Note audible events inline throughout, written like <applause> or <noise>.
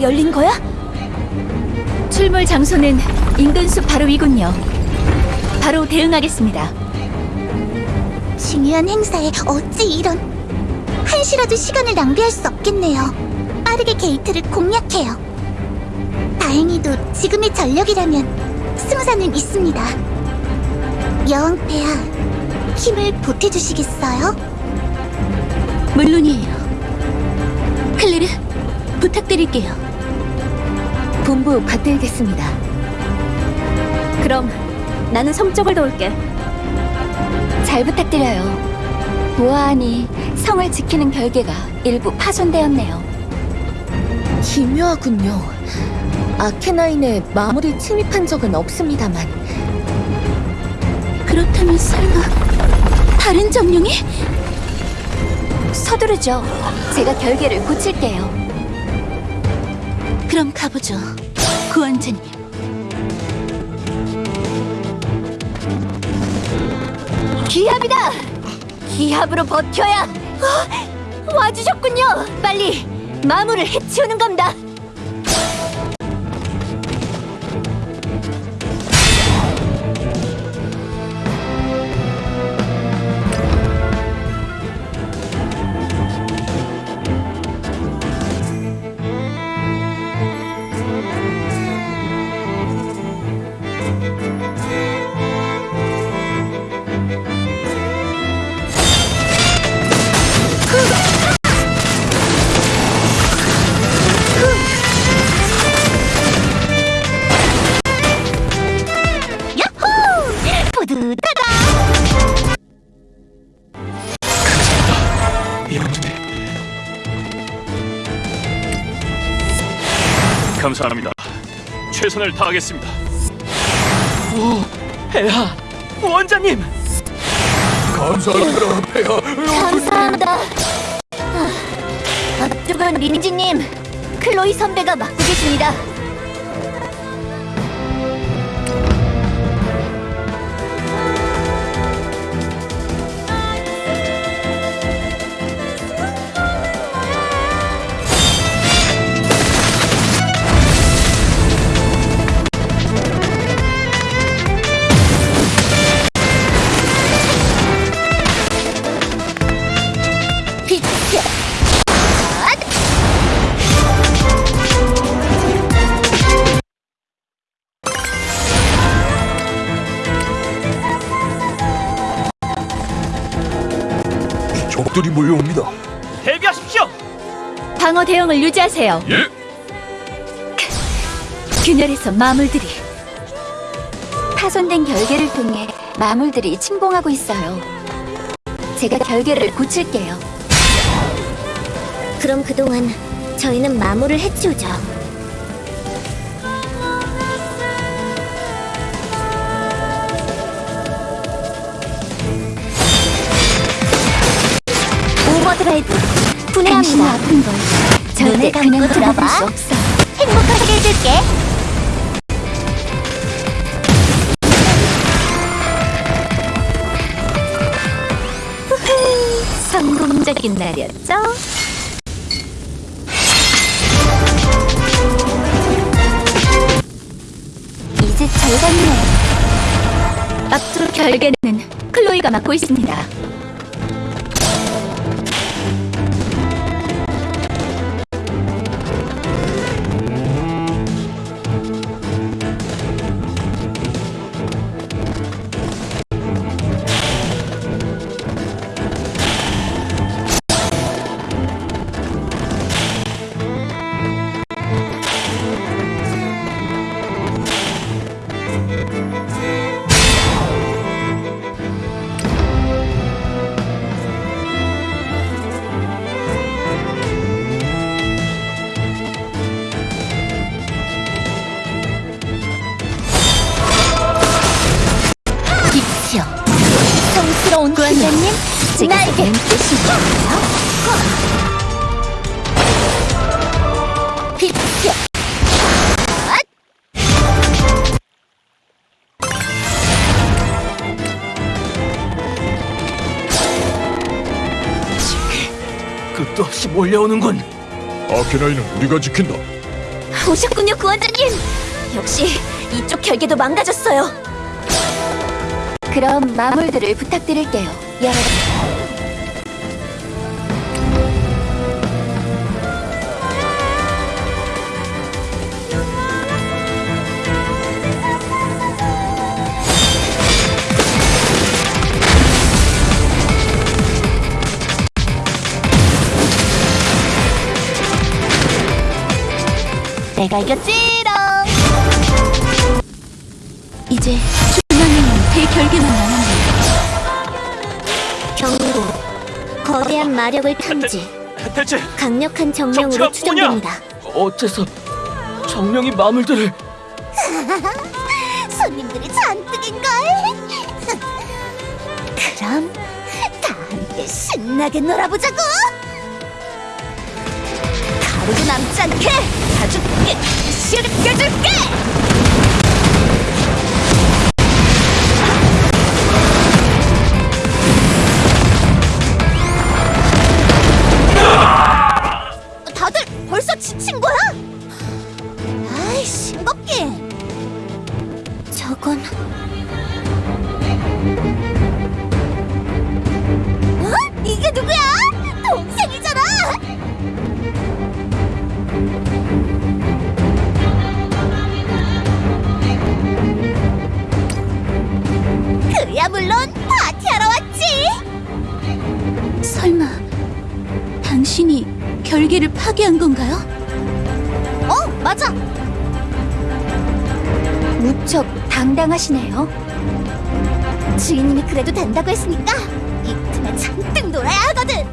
열린 거야? 출몰 장소는 인근 숲 바로 위군요. 바로 대응하겠습니다. 중요한 행사에 어찌 이런 한시라도 시간을 낭비할 수 없겠네요. 빠르게 게이트를 공략해요. 다행히도 지금의 전력이라면 승산은 있습니다. 여왕폐하, 힘을 보태주시겠어요? 물론이에요. 클리르, 부탁드릴게요. 본부 받들겠습니다. 그럼 나는 성적을 도울게. 잘 부탁드려요. 보아하니 성을 지키는 결계가 일부 파손되었네요. 기묘하군요. 아케나인에 마무리 침입한 적은 없습니다만. 그렇다면 설마 다른 정령이? 서두르죠. 제가 결계를 고칠게요. 그럼 가보죠, 구원자님. 기합이다! 기합으로 버텨야! 어, 와주셨군요! 빨리 마물을 해치우는 겁니다! 감사합니다. 최선을 다하겠습니다. 오, 폐하, 원장님. 감사합니다, 폐하. 감사합니다. 앞쪽은 린지님, 클로이 선배가 맡고 계십니다. 적들이 몰려옵니다. 대비하십시오. 방어 대응을 유지하세요. 예. 균열에서 마물들이 파손된 결계를 통해 마물들이 침공하고 있어요. 제가 결계를 고칠게요. 그럼 그동안 저희는 마물을 해치우죠. 드라이브 분해합니다. 아픈 걸 절대 그냥 들어봐. 행복하게 해줄게. 성공적인 날이었죠? 이제 잘 갔네요. 앞쪽 결계는 클로이가 맡고 있습니다. 날개 뜻이죠 빛이여 끝도 없이 몰려오는군. 아케나이는 우리가 지킨다. 오셨군요, 구원자님. 역시 이쪽 결계도 망가졌어요. 그럼 마물들을 부탁드릴게요. 내가 이겼지롱. 이제 중앙에는 대결계만 남았네 요. 경고. 거대한 마력을 탐지. 대체 강력한 정령으로 추정됩니다. 어째서 정령이 마물들을 <laughs> 손님들이 잔뜩인걸. <laughs> 그럼 다 함께 신나게 놀아보자고. 가루도 남지 않게 가죽게 시르껴줄게. 결계를 파괴한 건가요? 어, 맞아. 무척 당당하시네요. 주인님이 그래도 된다고 했으니까 이 틈에 잔뜩 놀아야 하거든.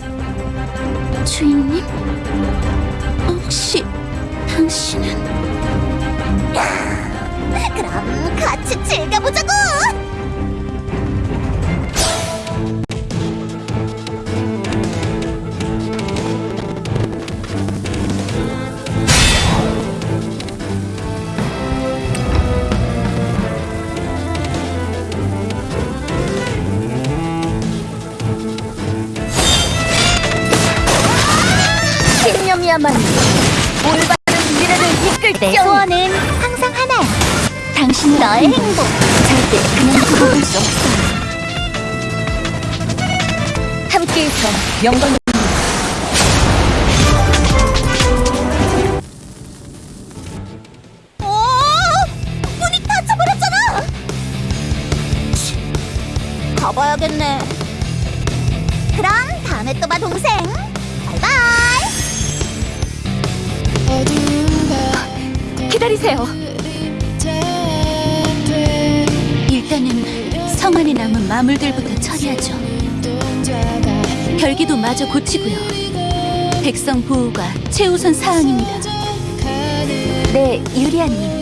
주인님? 혹시 당신은 <laughs> 그럼 같이 즐겨보자고. 이끌 때 소원은 항상 하나야. 당신은 너의 행복. 절대 그냥 두고 볼수 없어요. 함께 있어 영광. 가봐야겠네. 그럼 다음에 또 봐 동생. 기다리세요. 일단은 성 안에 남은 마물들부터 처리하죠. 결기도 마저 고치고요. 백성 보호가 최우선 사항입니다. 네, 유리아님.